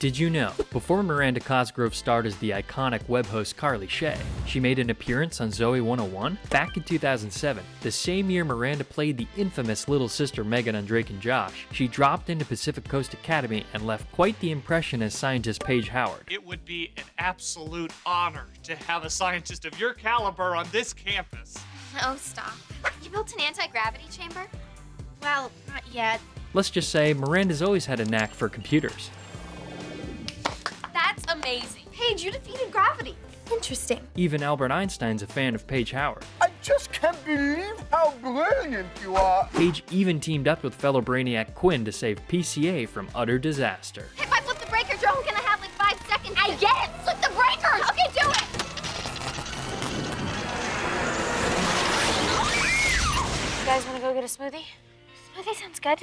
Did you know, before Miranda Cosgrove starred as the iconic web host Carly Shay, she made an appearance on Zoey 101? Back in 2007, the same year Miranda played the infamous little sister Megan on Drake and Josh, she dropped into Pacific Coast Academy and left quite the impression as scientist Paige Howard. It would be an absolute honor to have a scientist of your caliber on this campus. Oh, stop. You built an anti-gravity chamber? Well, not yet. Let's just say Miranda's always had a knack for computers. That's amazing. Paige, you defeated gravity. Interesting. Even Albert Einstein's a fan of Paige Howard. I just can't believe how brilliant you are. Paige even teamed up with fellow Brainiac Quinn to save PCA from utter disaster. If I flip the breaker, Joe's gonna have like five seconds. I get it! Flip the breakers! Okay, do it! You guys wanna go get a smoothie? Smoothie sounds good.